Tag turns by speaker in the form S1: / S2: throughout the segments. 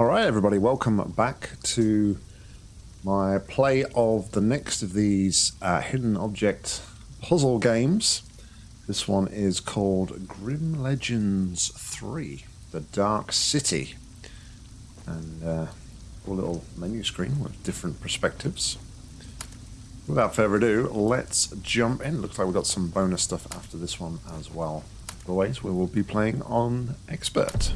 S1: Alright everybody, welcome back to my play of the next of these uh, hidden object puzzle games. This one is called Grim Legends 3, The Dark City. And uh, a little menu screen with different perspectives. Without further ado, let's jump in. Looks like we've got some bonus stuff after this one as well. Always, we will be playing on Expert.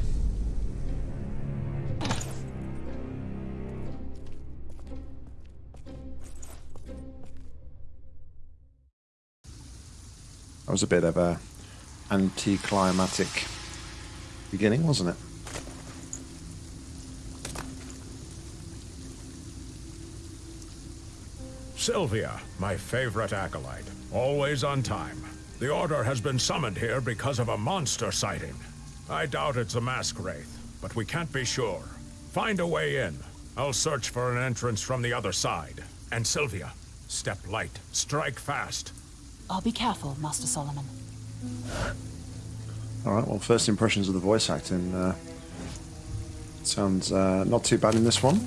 S1: That was a bit of a anticlimactic beginning, wasn't it?
S2: Sylvia, my favorite acolyte. Always on time. The Order has been summoned here because of a monster sighting. I doubt it's a mask wraith, but we can't be sure. Find a way in. I'll search for an entrance from the other side. And Sylvia, step light, strike fast.
S3: I'll be careful, Master Solomon.
S1: Alright, well, first impressions of the voice acting. Uh, sounds uh, not too bad in this one.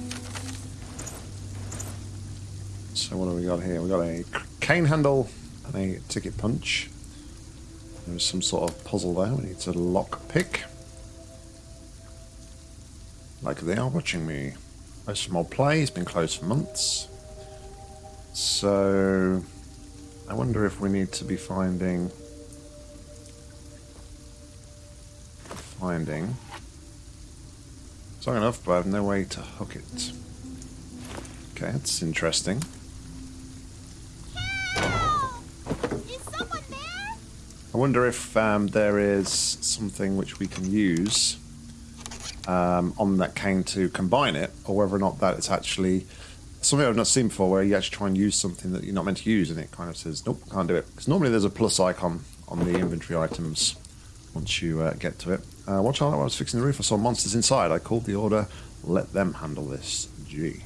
S1: So what do we got here? we got a cane handle and a ticket punch. There's some sort of puzzle there. We need to lock pick. Like they are watching me. Most more play. It's been closed for months. So I wonder if we need to be finding... Finding... Strong enough, but I have no way to hook it. Okay, that's interesting. I wonder if um, there is something which we can use um, on that cane to combine it, or whether or not that it's actually something I've not seen before where you actually try and use something that you're not meant to use and it kind of says, nope, can't do it. Because normally there's a plus icon on the inventory items once you uh, get to it. Uh, watch out, I was fixing the roof, I saw monsters inside. I called the order, let them handle this. G.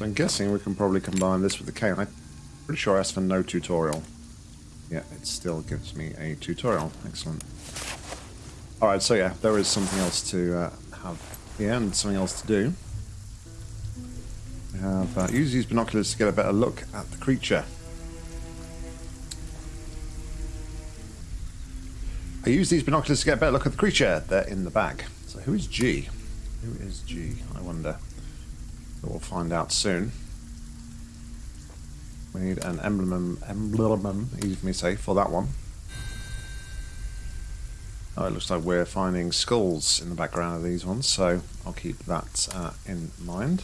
S1: so I'm guessing we can probably combine this with the cane. I'm pretty sure I asked for no tutorial. Yeah, it still gives me a tutorial. Excellent. Alright, so yeah, there is something else to uh, have here and something else to do. We have uh, use these binoculars to get a better look at the creature. I use these binoculars to get a better look at the creature. They're in the bag. So who is G? Who is G? I wonder. We'll find out soon. We need an emblem, emblem, easy me say, for that one. Oh, it looks like we're finding skulls in the background of these ones, so I'll keep that uh, in mind.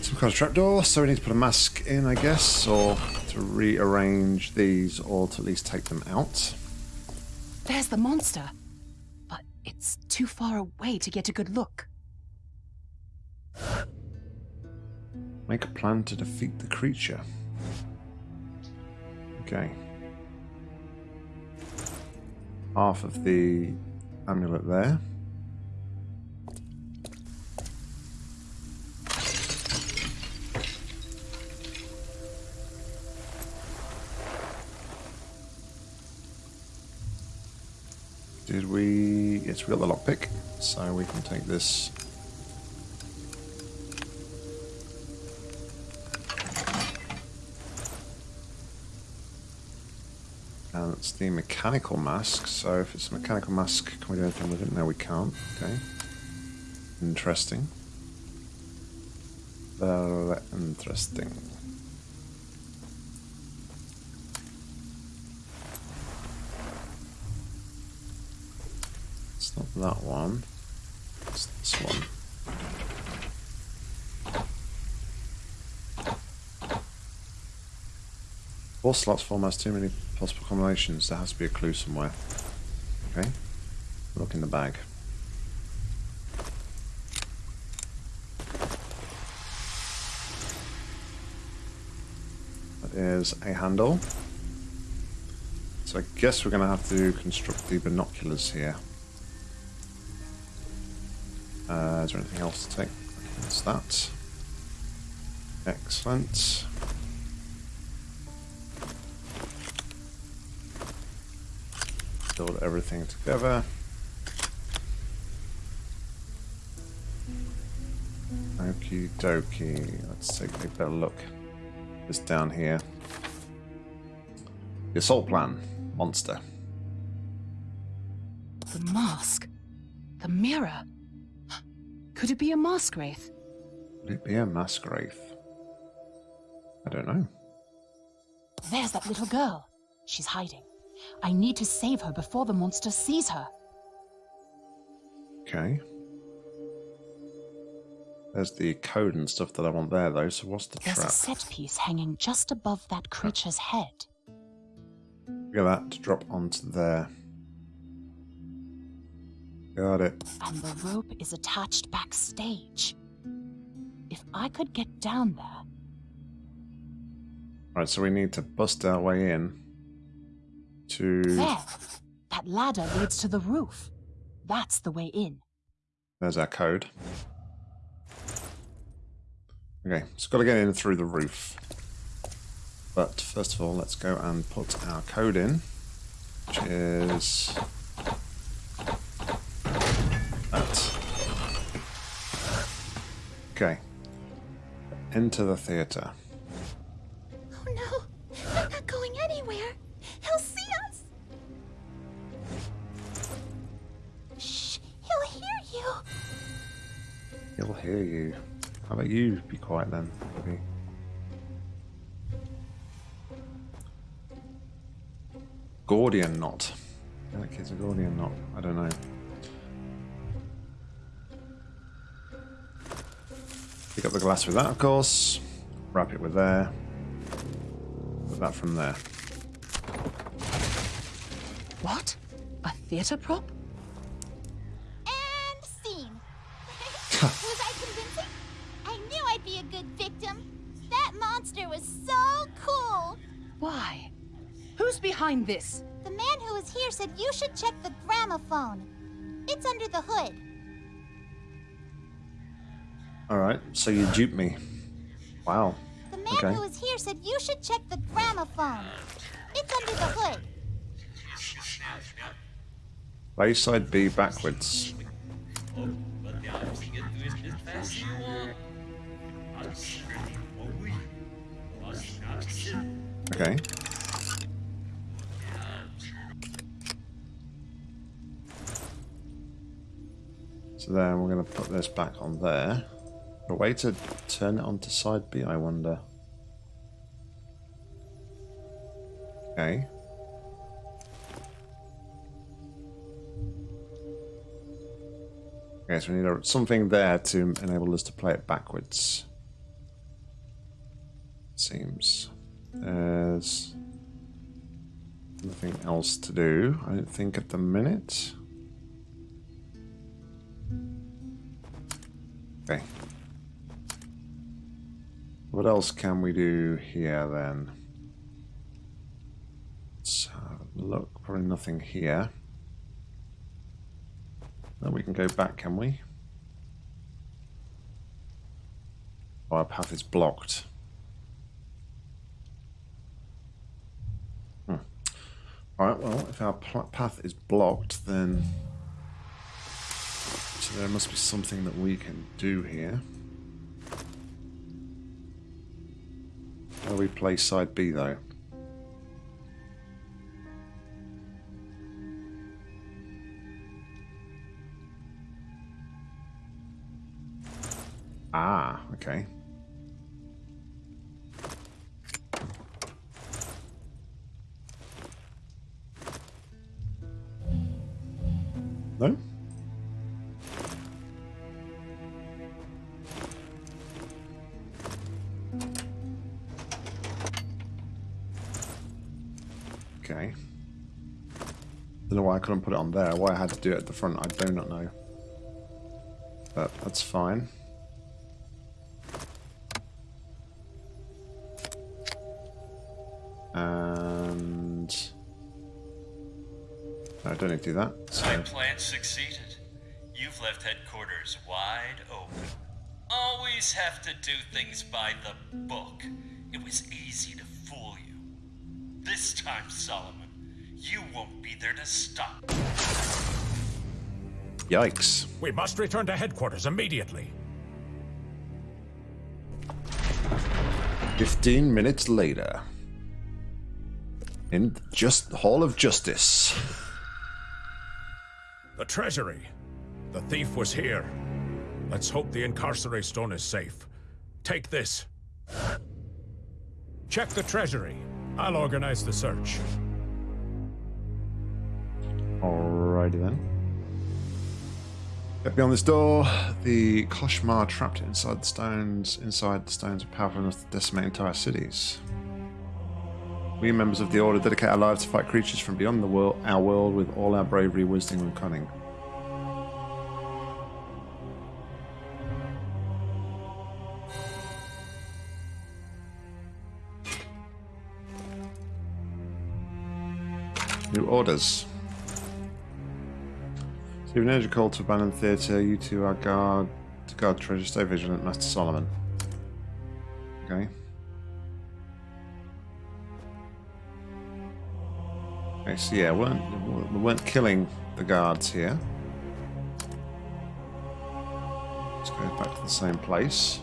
S1: Some kind of trapdoor, so we need to put a mask in, I guess, or to rearrange these, or to at least take them out.
S3: There's the monster. It's too far away to get a good look.
S1: Make a plan to defeat the creature. Okay. Half of the amulet there. Did we... Yes, we got the lockpick, so we can take this... And it's the mechanical mask, so if it's a mechanical mask, can we do anything with it? No, we can't. Okay. Interesting. Very interesting. not that one. It's this one. Four slots form has too many possible combinations. There has to be a clue somewhere. Okay. Look in the bag. That is a handle. So I guess we're going to have to construct the binoculars here. Uh, is there anything else to take? That's that. Excellent. Everything together. Okie dokie. Let's take a better look. This down here. The assault plan. Monster.
S3: The mask. The mirror. Could it be a mask wraith?
S1: Would it be a mask wraith? I don't know.
S3: There's that little girl. She's hiding. I need to save her before the monster sees her.
S1: Okay. There's the code and stuff that I want there, though. So what's the
S3: There's
S1: trap?
S3: a set piece hanging just above that creature's head.
S1: Get that to drop onto there. Got it.
S3: And the rope is attached backstage. If I could get down there,
S1: Right, so we need to bust our way in to.
S3: there, that ladder leads to the roof. That's the way in.
S1: There's our code. Okay, so got to get in through the roof. But first of all, let's go and put our code in, which is that. Okay. Enter the theater.
S4: Oh no, He'll hear you.
S1: How about you be quiet then, maybe? Gordian knot. I think it's a Gordian knot. I don't know. Pick up the glass with that, of course. Wrap it with there. Put that from there.
S3: What? A theater prop? Behind this?
S4: The man who was here said you should check the gramophone. It's under the hood.
S1: Alright, so you duped me. Wow.
S4: The man
S1: Okay.
S4: who was here said you should check the gramophone. It's under the hood.
S1: Play side B backwards. Okay. So then we're going to put this back on there. A way to turn it onto side B, I wonder. Okay. Okay, so we need something there to enable us to play it backwards. Seems. There's nothing else to do, I don't think, at the minute. Okay. What else can we do here then? Let's have a look. Probably nothing here. Then we can go back, can we? Oh, our path is blocked. Hmm. Alright, well, if our path is blocked, then... So there must be something that we can do here. Do we play side B, though? Ah, okay. No? I couldn't put it on there. Why I had to do it at the front, I do not know. But that's fine. And I don't need to do that. So,
S5: My plan succeeded. You've left headquarters wide open. Always have to do things by the book. It was easy to fool you. This time, Solomon, you won't be there to stop.
S1: yikes.
S2: We must return to headquarters immediately.
S1: 15 minutes later. In just Hall of Justice.
S2: The treasury. The thief was here. Let's hope the Incarcery Stone is safe. Take this. Check the treasury. I'll organize the search.
S1: Alrighty then. Get beyond this door. The Koshmar trapped inside the stones. Inside the stones are powerful enough to decimate entire cities. We members of the Order dedicate our lives to fight creatures from beyond the world, our world with all our bravery, wisdom, and cunning. New orders. You've energy call to abandon the theatre. You two are guard to guard treasure. Stay vigilant, Master Solomon. Okay. Okay, so yeah, we weren't, we weren't killing the guards here. Let's go back to the same place.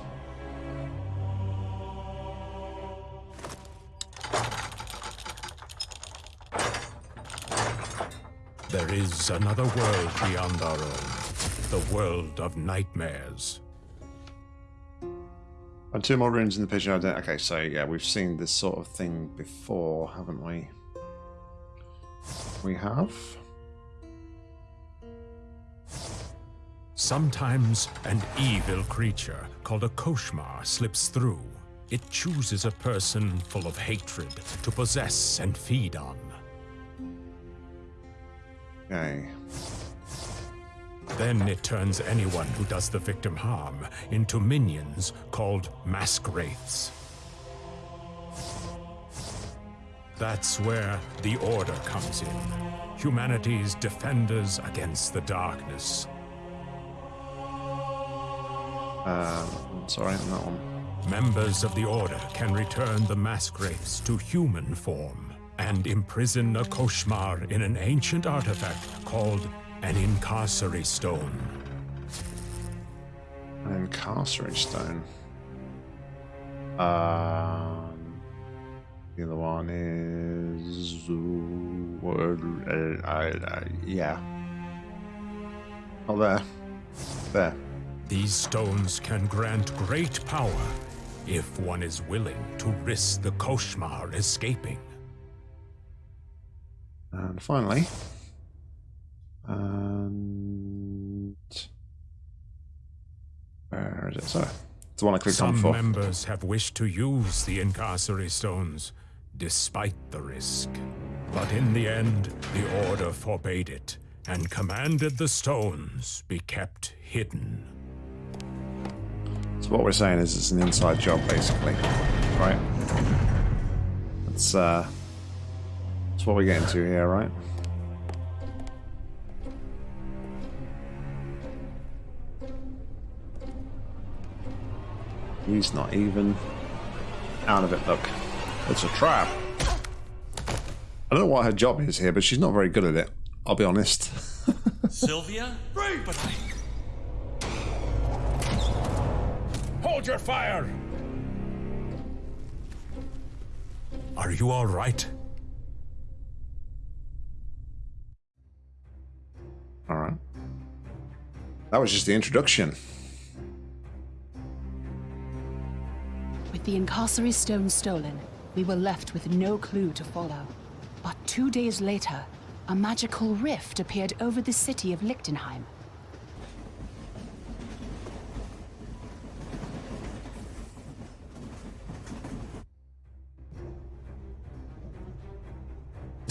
S2: Is another world beyond our own. The world of nightmares.
S1: And two more runes in the pigeon identity. Okay, so yeah, we've seen this sort of thing before, haven't we? We have.
S2: Sometimes an evil creature called a Koshmar slips through. It chooses a person full of hatred to possess and feed on.
S1: Okay.
S2: Then it turns anyone who does the victim harm into minions called mask wraiths. That's where the Order comes in. Humanity's defenders against the darkness.
S1: Uh, sorry, on that one.
S2: Members of the Order can return the mask wraiths to human form and imprison a Koshmar in an ancient artifact called an Incarcery Stone.
S1: An incarcerate stone. Um, the other one is. Uh, yeah. Oh, there. There.
S2: These stones can grant great power if one is willing to risk the Koshmar escaping.
S1: And finally. And. Where is it? So, it's the one I clicked on
S2: Some members have wished to use the Incarcery Stones, despite the risk. But in the end, the Order forbade it, and commanded the stones be kept hidden.
S1: So what we're saying is it's an inside job, basically, right? That's uh, that's what we're getting to here, right? He's not even out of it. Look, it's a trap. I don't know what her job is here, but she's not very good at it. I'll be honest.
S5: Sylvia? But I...
S2: Hold your fire! Are you all right?
S1: All right. That was just the introduction.
S3: With the Incarcery Stone stolen, we were left with no clue to follow. But two days later, a magical rift appeared over the city of Lichtenheim.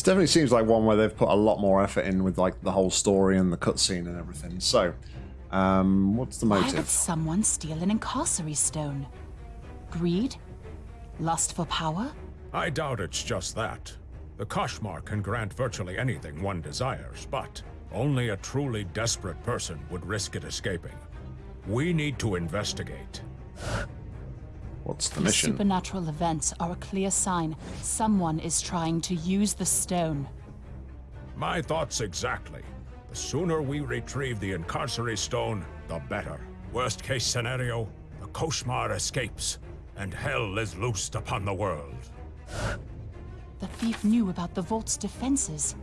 S1: This definitely seems like one where they've put a lot more effort in with like the whole story and the cutscene and everything. So, um, what's the motive?
S3: Why would
S1: motive?
S3: someone steal an Incarcery Stone? Greed? Lust for power?
S2: I doubt it's just that. The Koshmar can grant virtually anything one desires, but only a truly desperate person would risk it escaping. We need to investigate.
S1: What's the
S3: These
S1: mission?
S3: supernatural events are a clear sign someone is trying to use the stone.
S2: My thoughts exactly. The sooner we retrieve the Incarcery Stone, the better. Worst case scenario, the Koshmar escapes, and hell is loosed upon the world.
S3: The thief knew about the vault's defenses.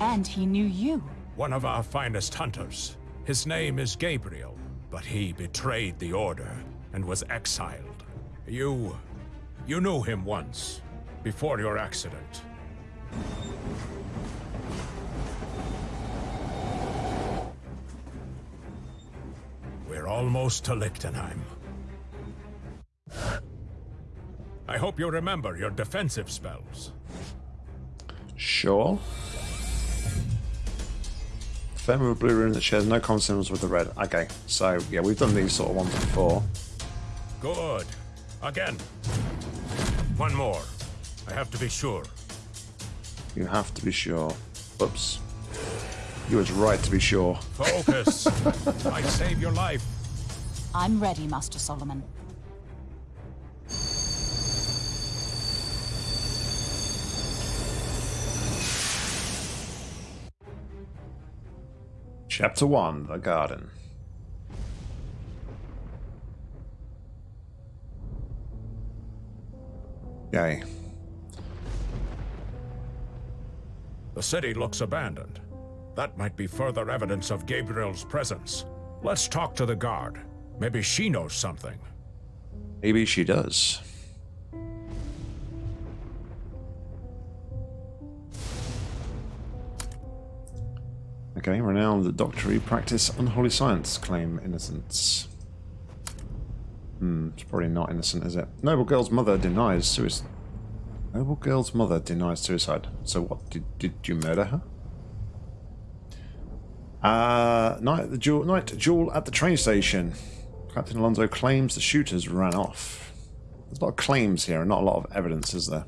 S3: And he knew you.
S2: One of our finest hunters. His name is Gabriel, but he betrayed the Order and was exiled. You... you knew him once, before your accident. We're almost to Lichtenheim. I hope you remember your defensive spells.
S1: Sure. A blue rune that shares no common symbols with the red. Okay, so yeah, we've done these sort of ones before.
S2: Good. Again. One more. I have to be sure.
S1: You have to be sure. Oops. You was right to be sure.
S2: Focus. Might save your life.
S3: I'm ready, Master Solomon.
S1: Chapter 1 The Garden. Yay.
S2: The city looks abandoned. That might be further evidence of Gabriel's presence. Let's talk to the guard. Maybe she knows something.
S1: Maybe she does. Okay, renowned doctory practice unholy science, claim innocence. Hmm, it's probably not innocent, is it? Noble girl's mother denies suicide. Noble girl's mother denies suicide. So what, did, did you murder her? Uh, night at the duel, night duel at the train station. Captain Alonso claims the shooters ran off. There's a lot of claims here and not a lot of evidence, is there?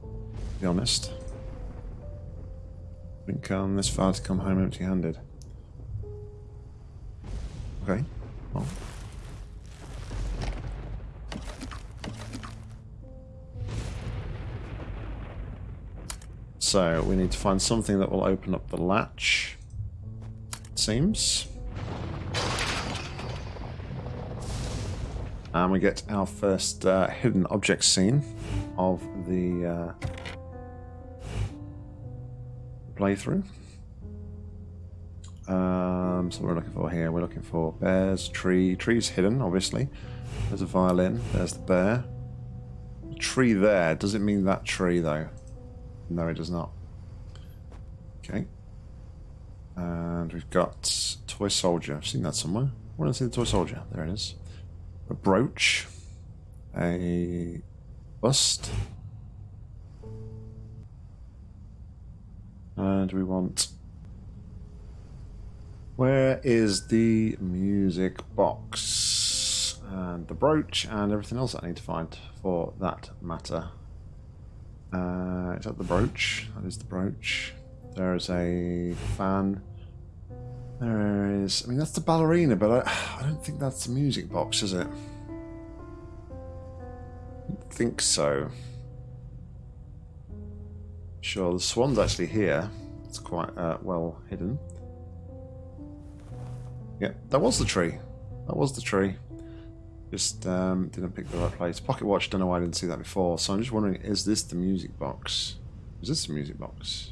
S1: To be honest. Didn't come this far to come home empty-handed. Okay. Well. So, we need to find something that will open up the latch. It seems. And we get our first uh, hidden object scene of the uh, playthrough. Um, so we're looking for here, we're looking for bears, tree. Tree's hidden, obviously. There's a violin. There's the bear. Tree there. Does it mean that tree, though? No, it does not. Okay. And we've got Toy Soldier. I've seen that somewhere. Where did I see the Toy Soldier? There it is. A brooch. A bust. And we want... Where is the music box? And the brooch and everything else I need to find for that matter. Uh, it's at the brooch. That is the brooch. There is a fan. There is... I mean, that's the ballerina, but I, I don't think that's the music box, is it? I don't think so. Sure, the swan's actually here. It's quite uh, well hidden. Yeah, that was the tree. That was the tree. Just um, didn't pick the right place. Pocket watch, don't know why I didn't see that before. So I'm just wondering, is this the music box? Is this the music box?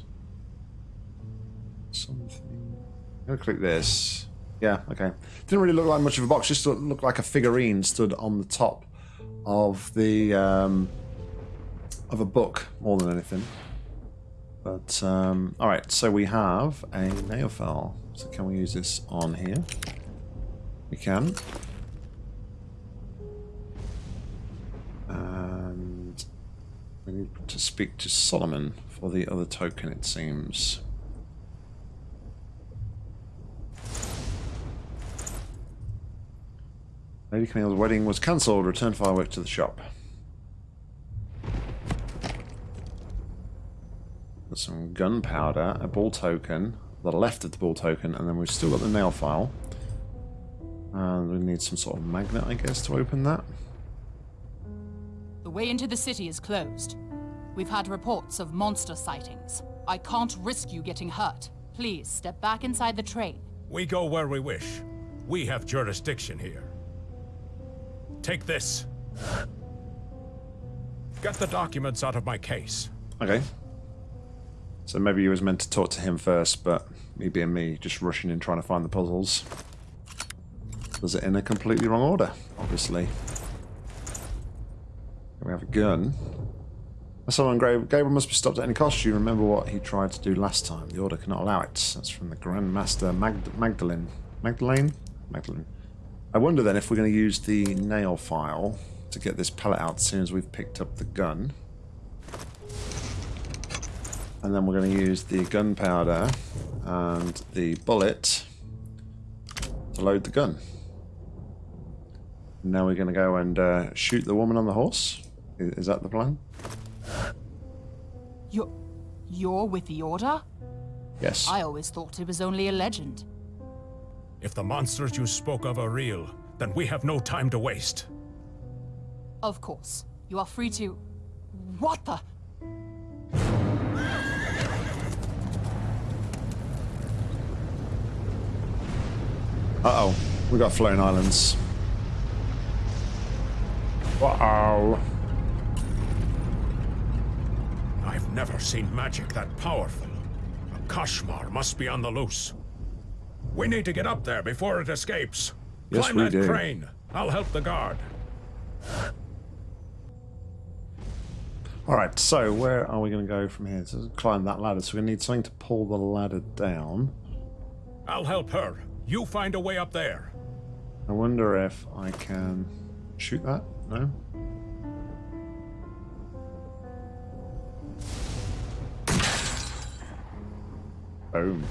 S1: Something. I'm gonna click this. Yeah, okay. Didn't really look like much of a box. Just looked like a figurine stood on the top of the um, of a book more than anything. But um, all right, so we have a nail file. So can we use this on here? We can. And we need to speak to Solomon for the other token, it seems. Lady Camille's wedding was cancelled. Return firework to the shop. Got some gunpowder, a ball token, the left of the ball token, and then we've still got the nail file. And we need some sort of magnet, I guess, to open that.
S3: The way into the city is closed. We've had reports of monster sightings. I can't risk you getting hurt. Please step back inside the train.
S2: We go where we wish. We have jurisdiction here. Take this. Get the documents out of my case.
S1: Okay. So maybe you was meant to talk to him first, but me being me, just rushing in trying to find the puzzles. Does it in a completely wrong order, obviously. We have a gun. Someone Gabriel must be stopped at any cost. You remember what he tried to do last time. The order cannot allow it. That's from the Grandmaster Magd Magdalene. Magdalene? Magdalene. I wonder then if we're going to use the nail file to get this pellet out as soon as we've picked up the gun. And then we're going to use the gunpowder and the bullet to load the gun. Now we're going to go and uh, shoot the woman on the horse. Is, is that the plan?
S3: You're... you're with the Order?
S1: Yes.
S3: I always thought it was only a legend.
S2: If the monsters you spoke of are real, then we have no time to waste.
S3: Of course. You are free to... What the...
S1: Uh-oh. We got floating islands. Uh-oh.
S2: I've never seen magic that powerful. A Koshmar must be on the loose. We need to get up there before it escapes.
S1: Yes,
S2: Climb
S1: we
S2: that
S1: do.
S2: crane. I'll help the guard.
S1: Alright, so where are we going to go from here? To climb that ladder. So we're going to need something to pull the ladder down.
S2: I'll help her. You find a way up there.
S1: I wonder if I can shoot that? No? Boom.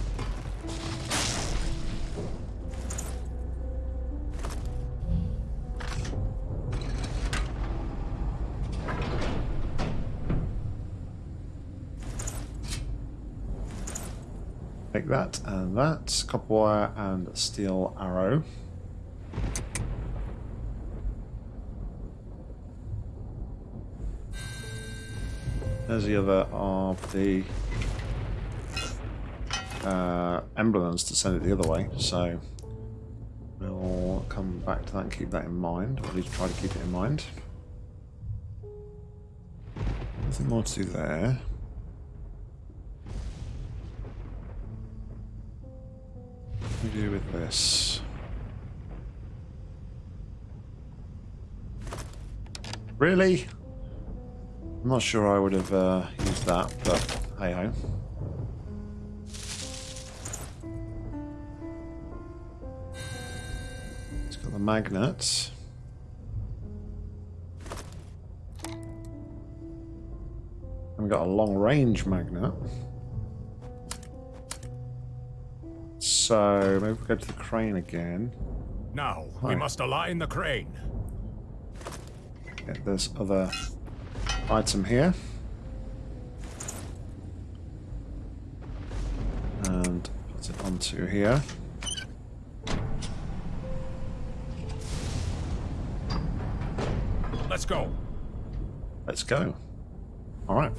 S1: Take that and that, copper wire and steel arrow. There's the other of the uh, emblems to send it the other way, so we'll come back to that and keep that in mind, or at least try to keep it in mind. Nothing more to do there. What do we do with this? Really? I'm not sure I would have uh, used that, but hey the magnets. And we've got a long range magnet. So maybe we go to the crane again.
S2: Now,
S1: Hi.
S2: we must align the crane.
S1: Get this other item here. And put it onto here.
S2: Let's go.
S1: Let's go. All right.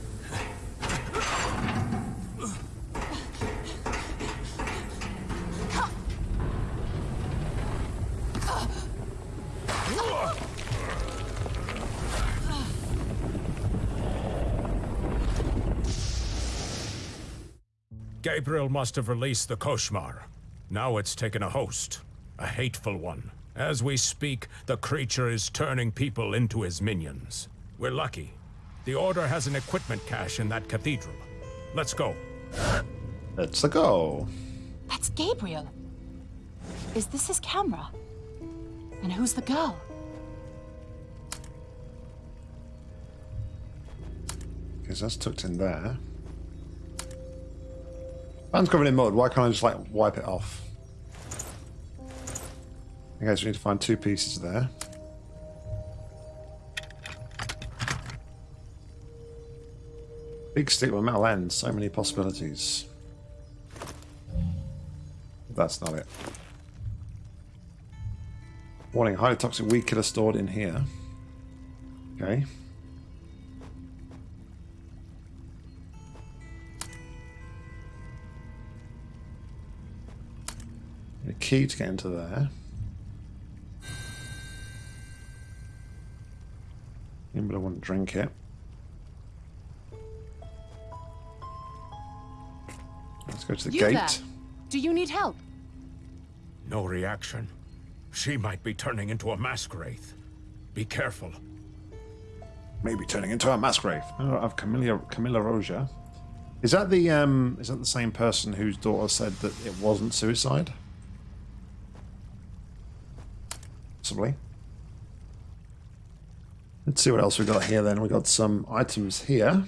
S2: Gabriel must have released the Koshmar. Now it's taken a host. A hateful one. As we speak, the creature is turning people into his minions. We're lucky. The Order has an equipment cache in that cathedral. Let's go.
S1: Let's go.
S3: That's Gabriel. Is this his camera? And who's the girl?
S1: Because that's tucked in there. Man's covered in mud. Why can't I just like wipe it off? Okay, so we need to find two pieces there. Big stick with metal end. So many possibilities. That's not it. Warning, highly toxic weed killer stored in here. Okay. A key to get into there. But I wouldn't drink it. Let's go to the
S3: You
S1: gate.
S3: there? Do you need help?
S2: No reaction. She might be turning into a mask wraith. Be careful.
S1: Maybe turning into a mask wraith. Oh, of Camilla Camilla Roja. Is that the um is that the same person whose daughter said that it wasn't suicide? Possibly. Let's see what else we've got here then. We got some items here.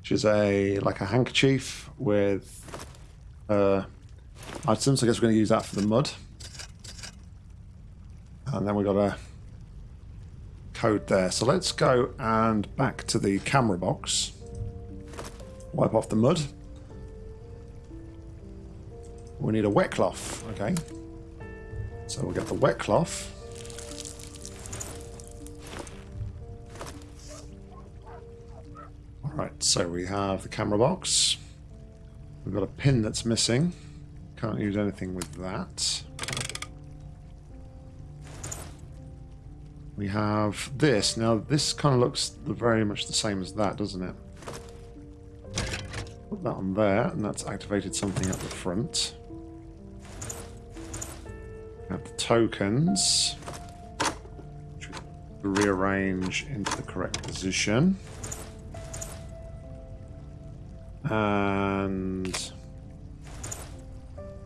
S1: Which is a like a handkerchief with uh items. I guess we're gonna use that for the mud. And then we got a code there. So let's go and back to the camera box. Wipe off the mud. We need a wet cloth. Okay. So we'll get the wet cloth. Alright, so we have the camera box. We've got a pin that's missing. Can't use anything with that. We have this. Now, this kind of looks very much the same as that, doesn't it? Put that on there, and that's activated something at the front. We have the tokens, which we rearrange into the correct position. And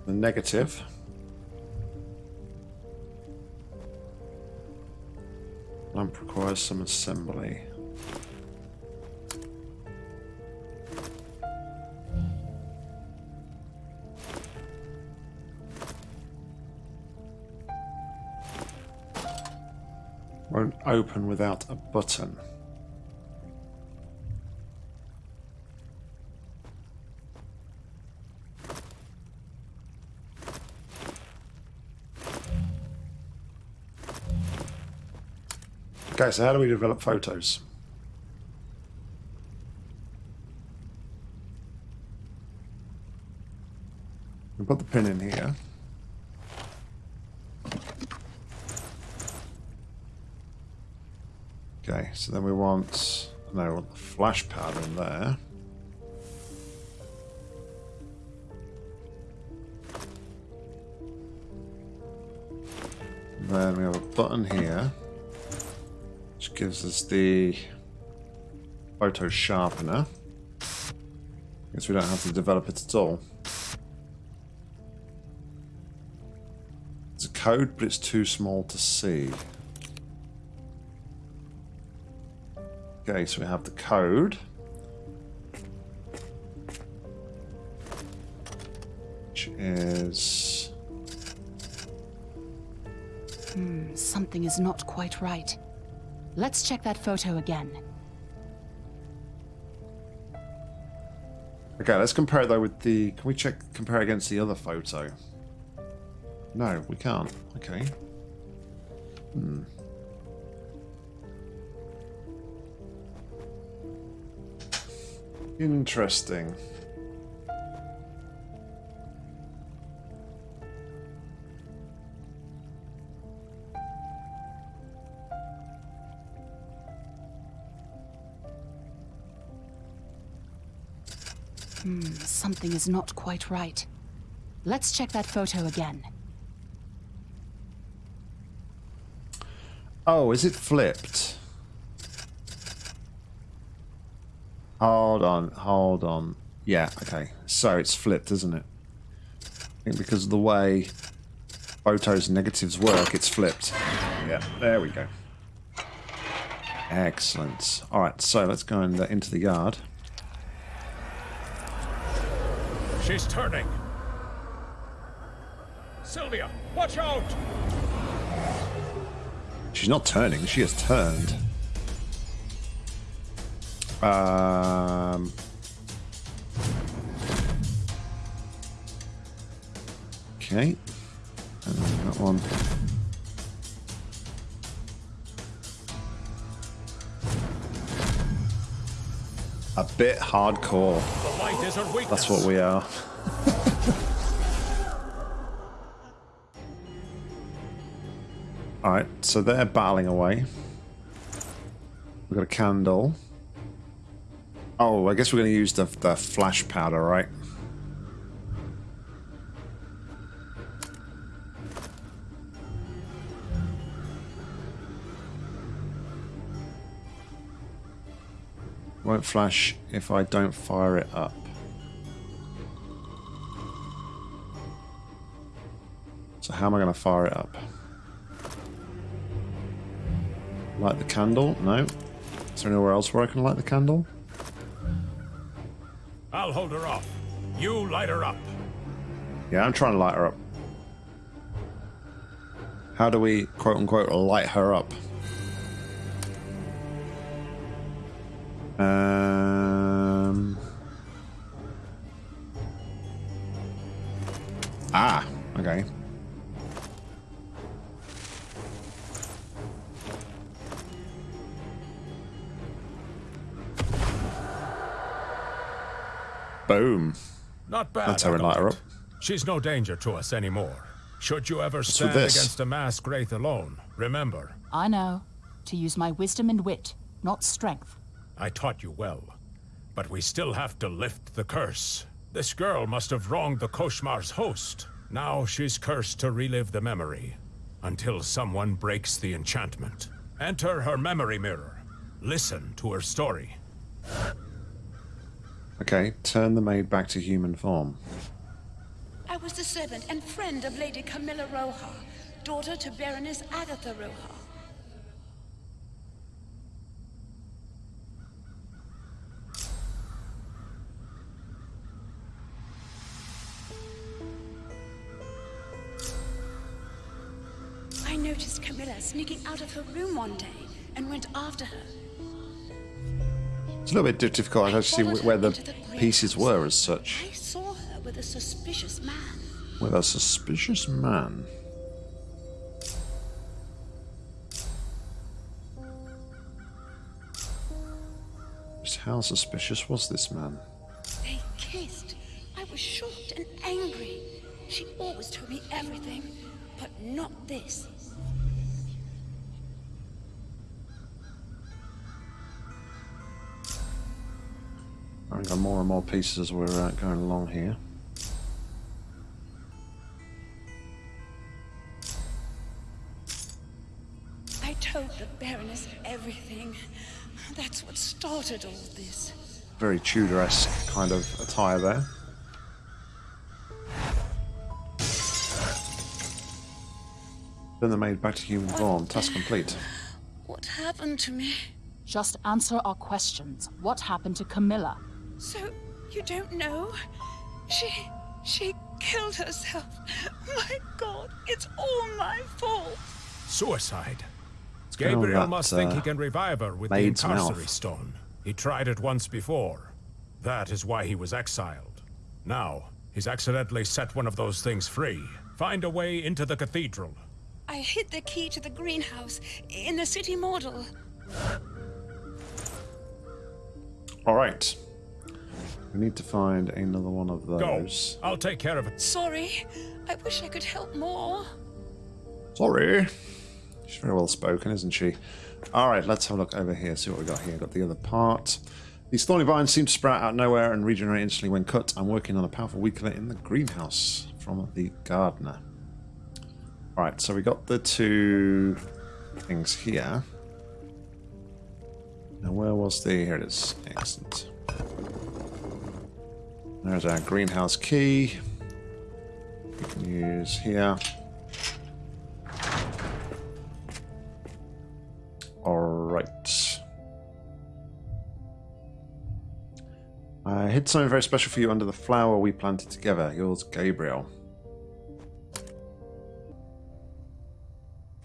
S1: the negative. Lamp requires some assembly. Won't open without a button. Okay, so how do we develop photos? We put the pin in here. Okay, so then we want no, we want the flash pad in there. Then we have a button here which gives us the photo sharpener. Guess we don't have to develop it at all. It's a code, but it's too small to see. Okay, so we have the code. Which is...
S3: Hmm, something is not quite right. Let's check that photo again.
S1: Okay, let's compare it though with the... Can we check compare against the other photo? No, we can't. Okay. Hmm. Interesting.
S3: Something is not quite right. Let's check that photo again.
S1: Oh, is it flipped? Hold on, hold on. Yeah, okay. So it's flipped, isn't it? I think because of the way photos negatives work, it's flipped. Yeah, there we go. Excellent. All right, so let's go in the, into the yard.
S2: She's turning. Sylvia, watch out!
S1: She's not turning, she has turned. Um, okay. Then that one. Bit hardcore. That's what we are. Alright, so they're battling away. We've got a candle. Oh, I guess we're going to use the, the flash powder, right? Won't flash if I don't fire it up. So how am I going to fire it up? Light the candle? No. Is there anywhere else where I can light the candle?
S2: I'll hold her off. You light her up.
S1: Yeah, I'm trying to light her up. How do we, quote unquote, light her up? Um. Ah, okay. Boom.
S2: Not bad.
S1: That's how we light her
S2: Acolyte. She's no danger to us anymore. Should you ever
S1: with
S2: stand against a masked wraith alone, remember,
S3: I know. To use my wisdom and wit, not strength.
S2: I taught you well. But we still have to lift the curse. This girl must have wronged the Koshmar's host. Now she's cursed to relive the memory. Until someone breaks the enchantment. Enter her memory mirror. Listen to her story.
S1: Okay, turn the maid back to human form.
S6: I was the servant and friend of Lady Camilla Roja, daughter to Baroness Agatha Roja. Sneaking out of her room one day and went after her.
S1: It's a little bit difficult to see where the
S6: into
S1: pieces were as such.
S6: I saw her with a suspicious man.
S1: With a suspicious man. Just how suspicious was this man?
S6: They kissed. I was shocked and angry. She always told me everything, but not this.
S1: I've more and more pieces as we're uh, going along here.
S6: I told the Baroness everything. That's what started all this.
S1: Very Tudor-esque kind of attire there. Then they made back to human form. Task complete.
S6: What happened to me?
S3: Just answer our questions. What happened to Camilla?
S6: So, you don't know? She. she killed herself. My god, it's all my fault.
S2: Suicide.
S1: going
S2: Gabriel
S1: that,
S2: must think he
S1: uh,
S2: can revive her with the
S1: maid's
S2: Incarcery
S1: mouth?
S2: Stone. He tried it once before. That is why he was exiled. Now, he's accidentally set one of those things free. Find a way into the cathedral.
S6: I hid the key to the greenhouse in the city model.
S1: Alright. We need to find another one of those.
S2: Go.
S1: those.
S2: I'll take care of it.
S6: Sorry. I wish I could help more.
S1: Sorry. She's very well spoken, isn't she? Alright, let's have a look over here, see what we got here. Got the other part. These thorny vines seem to sprout out of nowhere and regenerate instantly when cut. I'm working on a powerful weakener in the greenhouse from the gardener. Alright, so we got the two things here. Now where was the... Here it is. Excellent. There's our greenhouse key. We can use here. Alright. I hid something very special for you under the flower we planted together. Yours, Gabriel.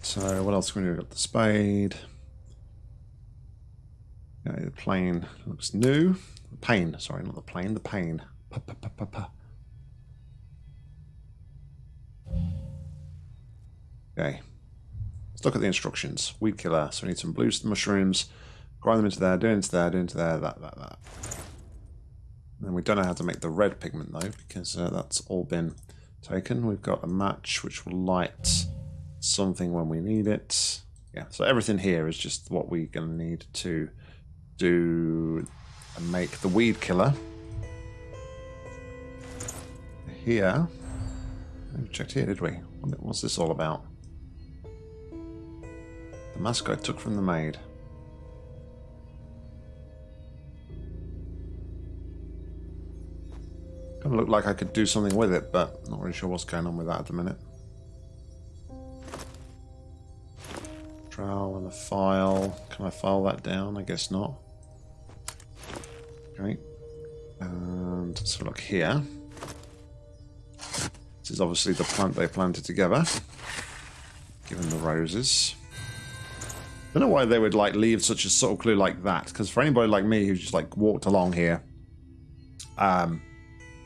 S1: So, what else can we do? We've got the spade. Yeah, the plane looks new. The pane, sorry, not the plane, the pane. Pa-pa-pa-pa-pa. Okay. Let's look at the instructions. Weed killer. So we need some blue mushrooms. Grind them into there, do into there, do into there, that, that, that. And we don't know how to make the red pigment though, because uh, that's all been taken. We've got a match which will light something when we need it. Yeah, so everything here is just what we're going to need to do and make the weed killer. Here, we checked here, did we? What's this all about? The mask I took from the maid. Kind of looked like I could do something with it, but not really sure what's going on with that at the minute. Trowel and a file. Can I file that down? I guess not. Okay. And so look here. Is obviously the plant they planted together. Given the roses. I don't know why they would like leave such a subtle clue like that. Because for anybody like me who just like walked along here, um,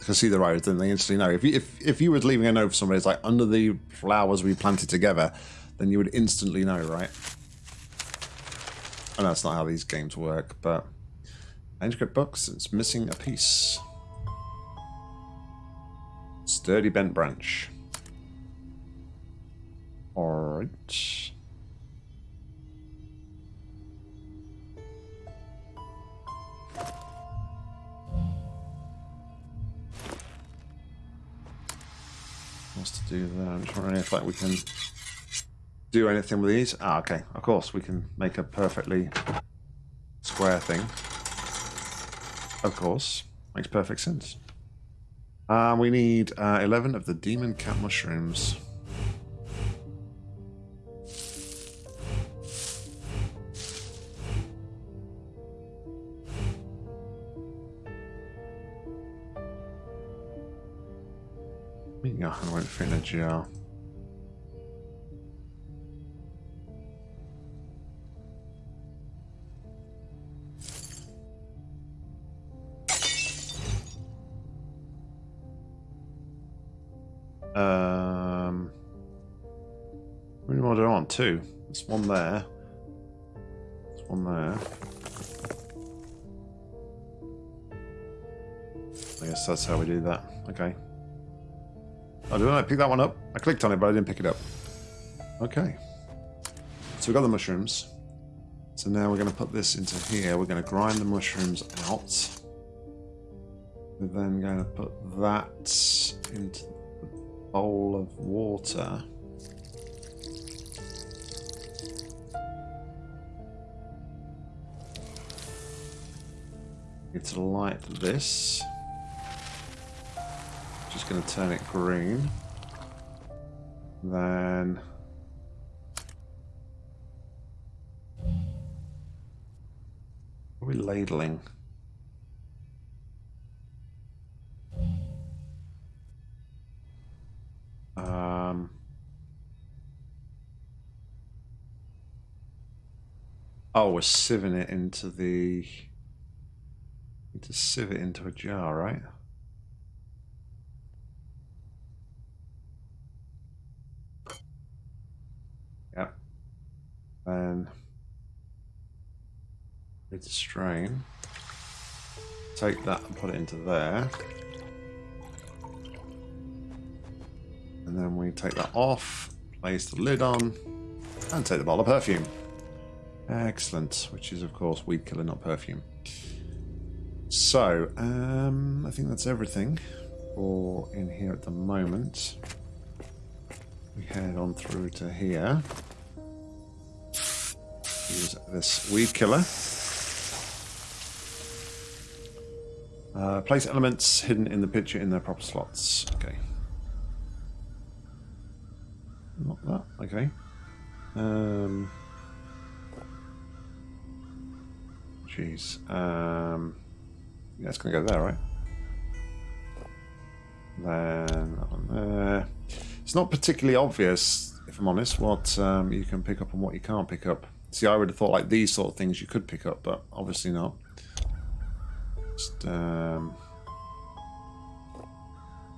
S1: can see the rose, then they instantly know. If you, if if you were leaving a note for somebody, it's like under the flowers we planted together, then you would instantly know, right? And that's not how these games work, but manuscript books, it's missing a piece. Sturdy bent branch. Alright. What's to do there? I'm just wondering if like we can do anything with these. Ah, okay. Of course, we can make a perfectly square thing. Of course. Makes perfect sense. Uh, we need uh, 11 of the demon cat mushrooms. Yeah, I won't fit in a Um, how more do I want? Two. There's one there. There's one there. I guess that's how we do that. Okay. Oh, did I pick that one up? I clicked on it, but I didn't pick it up. Okay. So we've got the mushrooms. So now we're going to put this into here. We're going to grind the mushrooms out. We're then going to put that into bowl of water. It's light this just going to turn it green. Then... Are we ladling? Oh, we're sieving it into the... Need to sieve it into a jar, right? Then it's a strain. Take that and put it into there. And then we take that off, place the lid on, and take the bottle of perfume. Excellent, which is of course weed killer, not perfume. So, um, I think that's everything for in here at the moment. We head on through to here. Use this weed killer. Uh, place elements hidden in the picture in their proper slots. Okay. Not that. Okay. Um. Jeez. Um. Yeah, it's gonna go there, right? Then one there. It's not particularly obvious, if I'm honest, what um, you can pick up and what you can't pick up. See, I would have thought like these sort of things you could pick up, but obviously not. Just, um,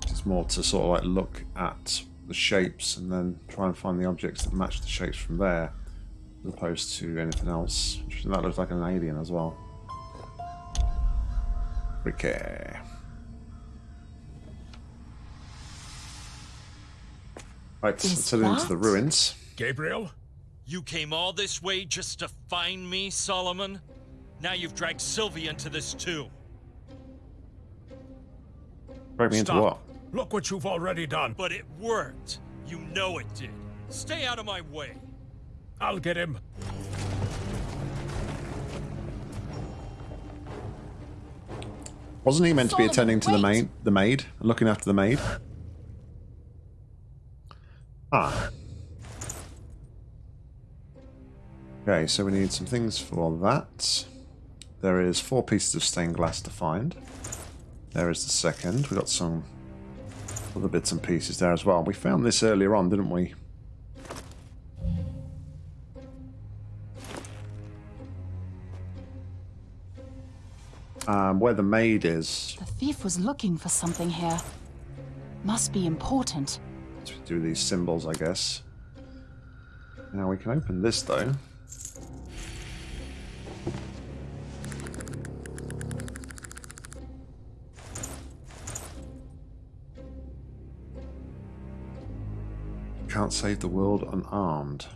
S1: it's more to sort of like look at the shapes and then try and find the objects that match the shapes from there, as opposed to anything else. That looks like an alien as well. Ricky. Right,
S3: Is
S1: let's head into the ruins.
S2: Gabriel?
S5: You came all this way just to find me, Solomon? Now you've dragged Sylvia into this too.
S1: Break me into what?
S2: Look what you've already done.
S5: But it worked. You know it did. Stay out of my way.
S2: I'll get him.
S1: Wasn't he meant to be attending to the maid, the maid, looking after the maid? Ah. Okay, so we need some things for that. There is four pieces of stained glass to find. There is the second. We got some other bits and pieces there as well. We found this earlier on, didn't we? Um, where the maid is.
S3: The thief was looking for something here. Must be important.
S1: to do these symbols, I guess. Now we can open this though. Can't save the world unarmed.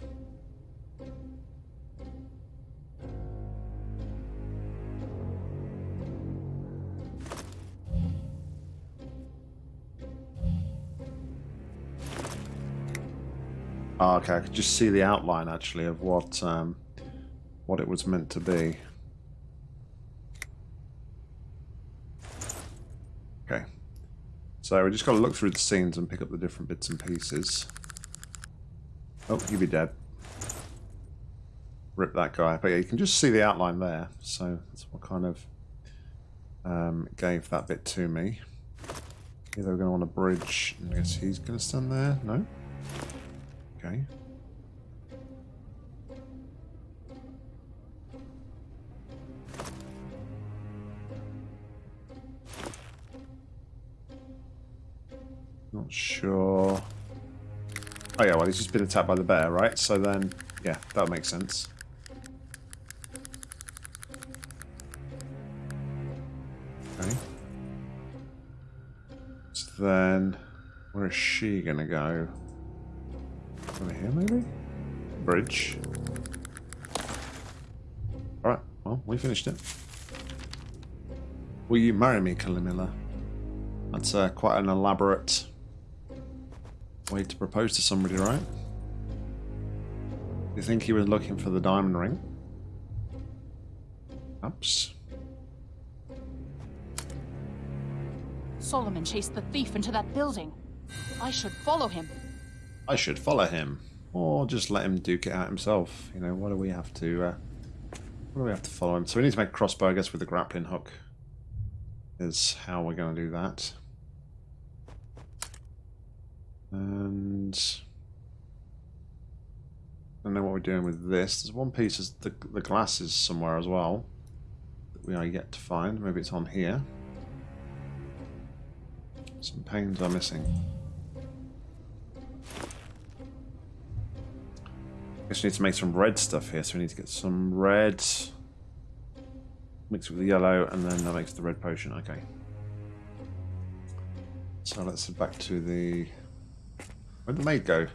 S1: Oh, okay, I could just see the outline actually of what um, what it was meant to be. Okay, so we just got to look through the scenes and pick up the different bits and pieces. Oh, you'd be dead. Rip that guy, but yeah, you can just see the outline there. So that's what kind of um, gave that bit to me. Either we're going to want a bridge. I guess he's going to stand there. No. Okay. Not sure. Oh yeah, well he's just been attacked by the bear, right? So then, yeah, that makes sense. Okay. So then, where is she gonna go? Over here, maybe? Bridge. Alright, well, we finished it. Will you marry me, Calimilla? That's uh, quite an elaborate way to propose to somebody, right? You think he was looking for the diamond ring? Oops.
S3: Solomon chased the thief into that building. I should follow him.
S1: I should follow him, or just let him duke it out himself. You know, what do we have to? Uh, what do we have to follow him? So we need to make a crossbow, I guess, with the grappling hook. Is how we're going to do that. And I don't know what we're doing with this. There's one piece of the the glasses somewhere as well that we are yet to find. Maybe it's on here. Some panes are missing. We need to make some red stuff here, so we need to get some red, mix it with the yellow, and then that makes the red potion. Okay. So let's head back to the. Where'd the maid go?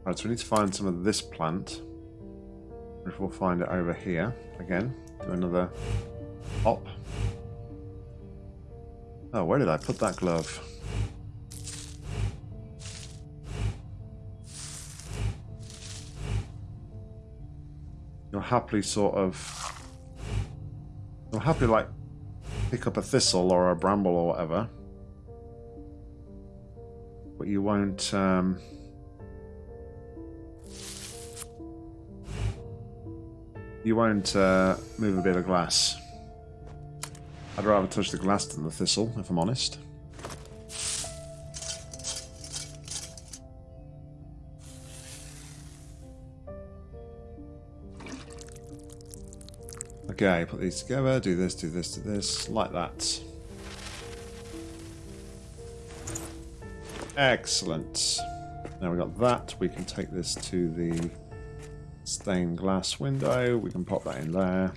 S1: Alright, so we need to find some of this plant. Which we'll find it over here. Again, do another hop. Oh, where did I put that glove? You'll happily sort of... You'll happily, like, pick up a thistle or a bramble or whatever. But you won't, um... You won't uh, move a bit of glass. I'd rather touch the glass than the thistle, if I'm honest. Okay, put these together, do this, do this, do this, like that. Excellent. Now we got that, we can take this to the stained glass window, we can pop that in there.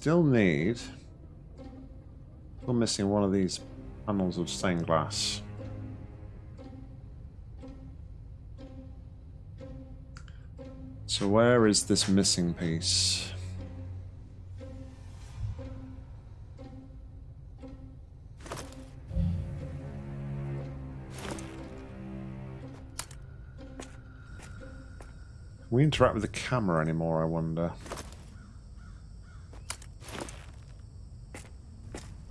S1: Still need... Still missing one of these panels of stained glass. So where is this missing piece? We interact with the camera anymore, I wonder?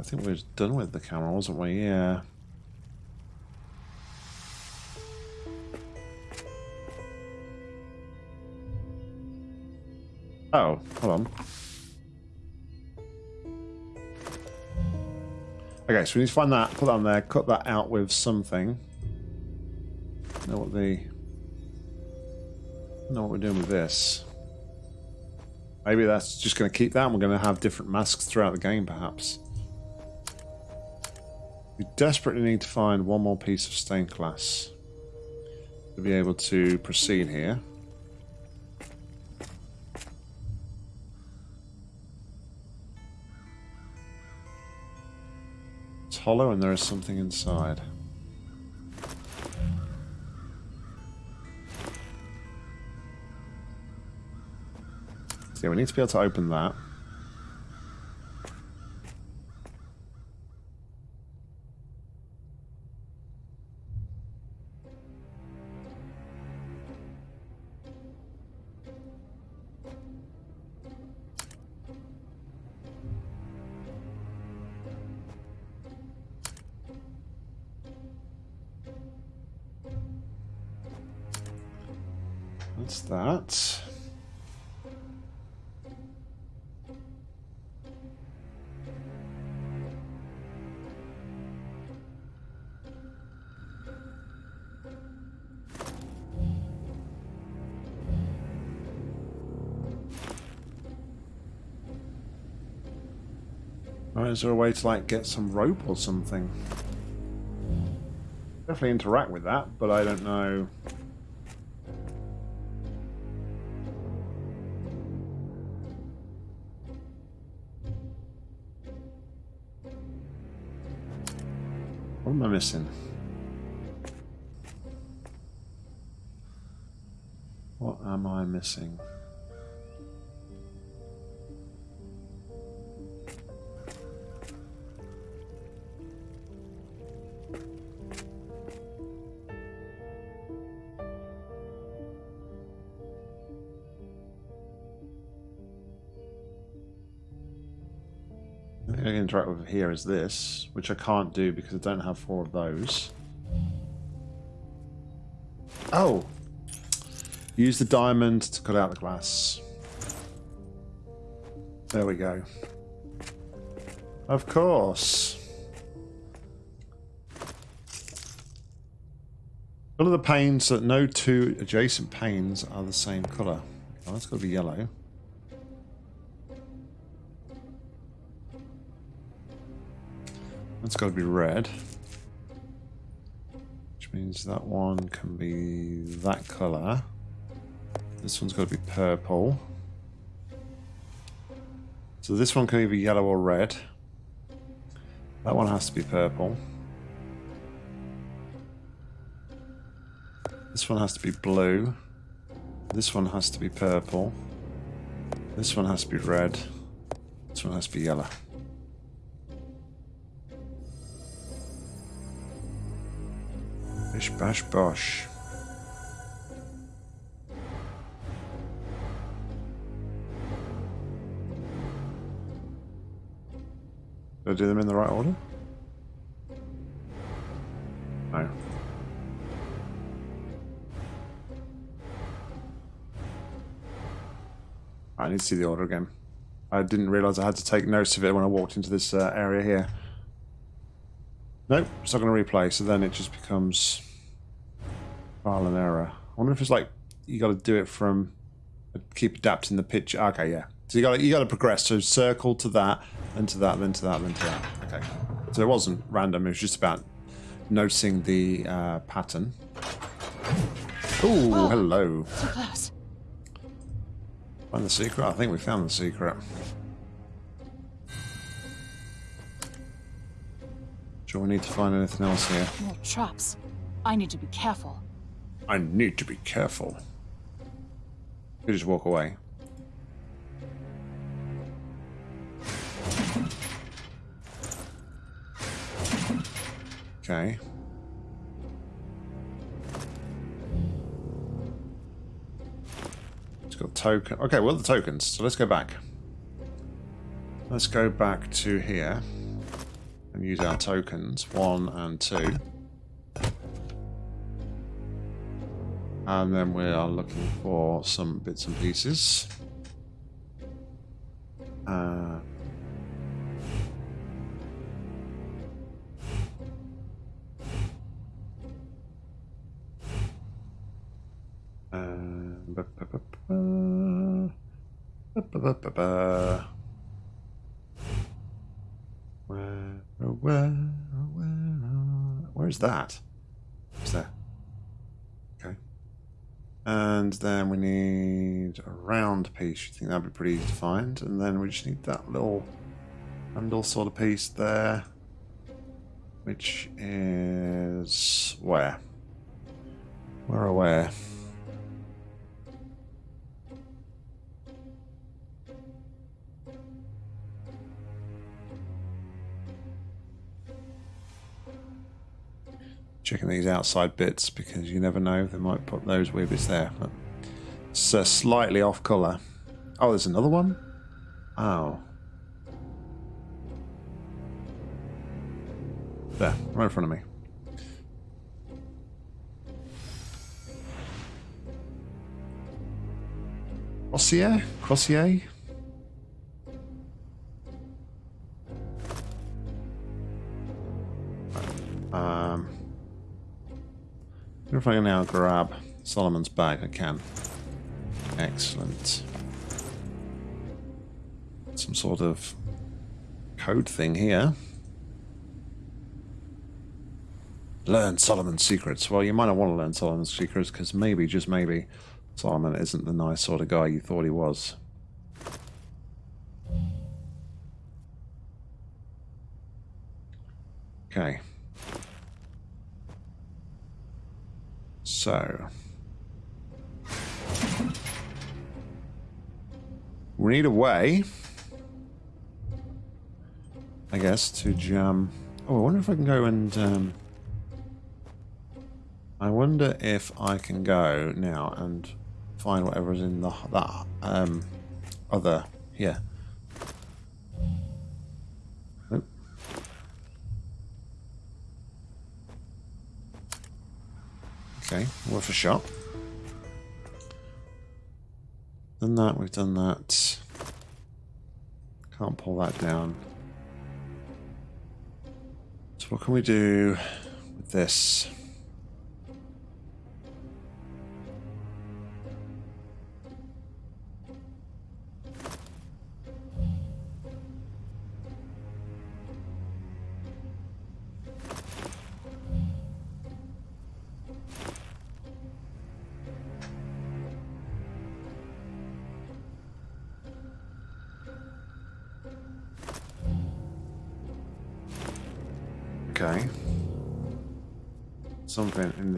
S1: Think we are done with the camera, wasn't we? Yeah. Oh, hold on. Okay, so we need to find that, put that on there, cut that out with something. Know what the know what we're doing with this. Maybe that's just going to keep that and we're going to have different masks throughout the game, perhaps. We desperately need to find one more piece of stained glass to be able to proceed here. It's hollow and there is something inside. So yeah, we need to be able to open that. Is there a way to like get some rope or something? Definitely interact with that, but I don't know. What am I missing? What am I missing? Here is this, which I can't do because I don't have four of those. Oh! Use the diamond to cut out the glass. There we go. Of course. Color the panes so that no two adjacent panes are the same color. Oh, that's got to be yellow. That's got to be red. Which means that one can be that colour. This one's got to be purple. So this one can either be yellow or red. That one has to be purple. This one has to be blue. This one has to be purple. This one has to be red. This one has to be yellow. Bish bash bosh. Did I do them in the right order? No. I need to see the order again. I didn't realise I had to take notes of it when I walked into this uh, area here. Nope, it's not going to replay, so then it just becomes Trial and error. I wonder if it's like you got to do it from keep adapting the pitch. Okay, yeah. So you got you got to progress. So circle to that, then to that, then to that, then to that. Okay. So it wasn't random. It was just about noticing the uh, pattern. Oh, hello.
S3: Too close.
S1: Find the secret. I think we found the secret. Sure, we need to find anything else here.
S3: More traps. I need to be careful.
S1: I need to be careful. You just walk away. Okay. It's got token. Okay, well the tokens. So let's go back. Let's go back to here and use our tokens, one and two. And then we are looking for some bits and pieces. Uh, where, where, where, where is that? Is there? And then we need a round piece. You think that'd be pretty easy to find? And then we just need that little handle sort of piece there. Which is where? Where or where? Checking these outside bits because you never know they might put those weird bits there but it's uh, slightly off color oh there's another one oh there right in front of me Crosier? Crosier? Um, if I can now grab Solomon's bag. I can. Excellent. Some sort of code thing here. Learn Solomon's secrets. Well, you might not want to learn Solomon's secrets because maybe, just maybe, Solomon isn't the nice sort of guy you thought he was. Okay. So. We need a way, I guess, to jam. Oh, I wonder if I can go and. Um, I wonder if I can go now and find whatever's in the that um, other here. Okay, worth a shot. Done that, we've done that. Can't pull that down. So what can we do with this?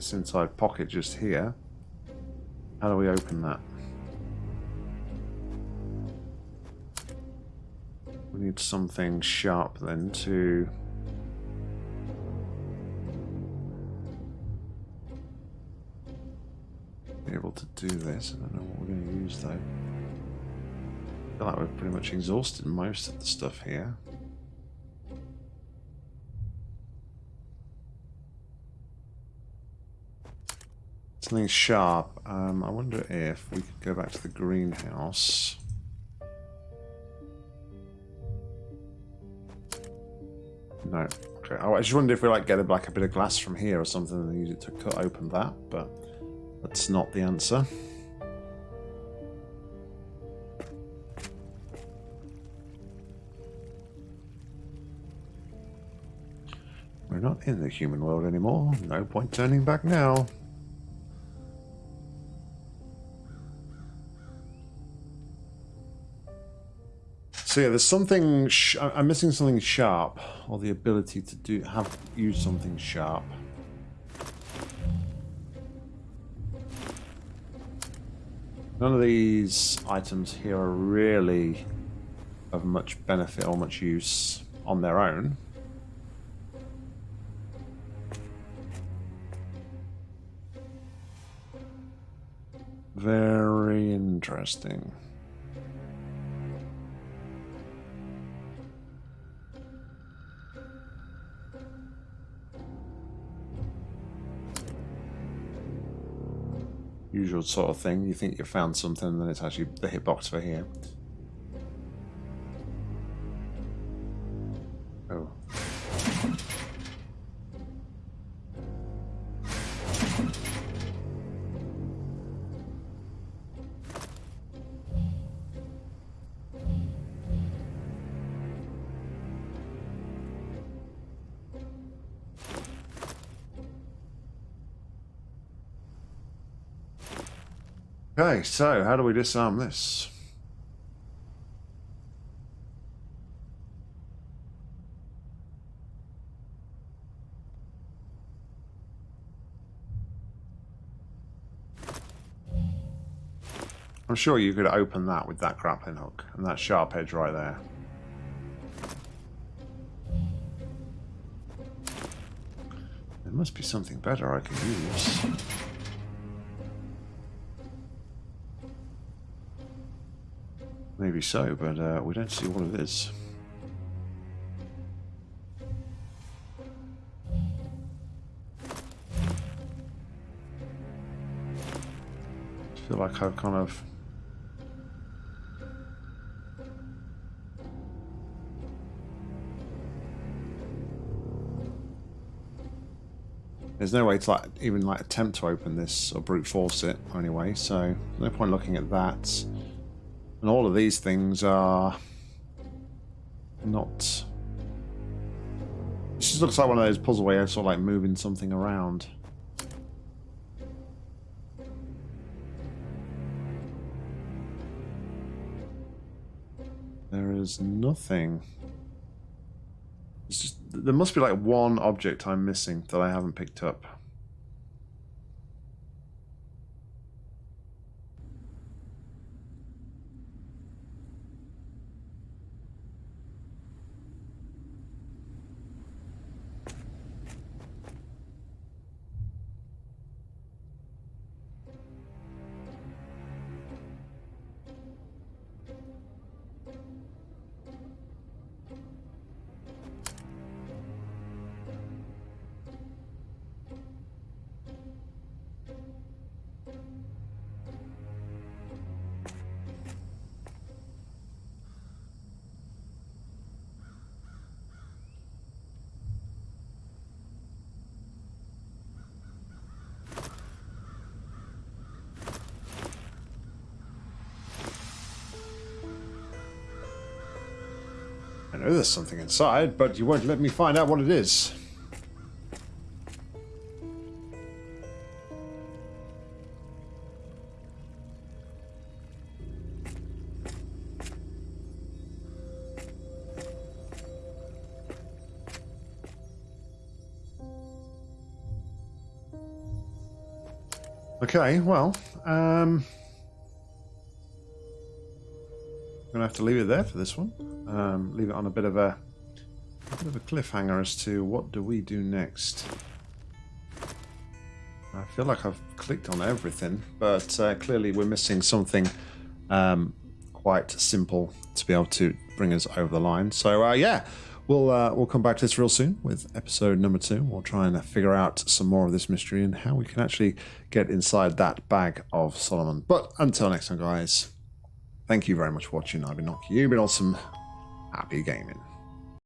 S1: This inside pocket just here. How do we open that? We need something sharp then to... be able to do this. I don't know what we're going to use though. I feel like we've pretty much exhausted most of the stuff here. Something sharp. Um, I wonder if we could go back to the greenhouse. No. Okay. Oh, I just wondered if we like get a, like a bit of glass from here or something and use it to cut open that, but That's not the answer. We're not in the human world anymore. No point turning back now. So yeah, there's something. I'm missing something sharp, or the ability to do have use something sharp. None of these items here are really of much benefit or much use on their own. Very interesting. Usual sort of thing. You think you found something, then it's actually the hitbox for here. Okay, so how do we disarm this? I'm sure you could open that with that grappling hook and that sharp edge right there. There must be something better I can use. Maybe so, but uh, we don't see what it is. I feel like I've kind of... There's no way to like even like attempt to open this or brute force it anyway, so no point looking at that. And all of these things are not. This just looks like one of those puzzle where you're sort of like moving something around. There is nothing. It's just, there must be like one object I'm missing that I haven't picked up. Know there's something inside, but you won't let me find out what it is. Okay, well, um, I'm gonna have to leave it there for this one. Um, leave it on a bit of a, a bit of a cliffhanger as to what do we do next. I feel like I've clicked on everything, but uh, clearly we're missing something um, quite simple to be able to bring us over the line. So uh, yeah, we'll uh, we'll come back to this real soon with episode number two. We'll try and figure out some more of this mystery and how we can actually get inside that bag of Solomon. But until next time, guys. Thank you very much for watching. I've been Nokia. You've been awesome. Happy gaming.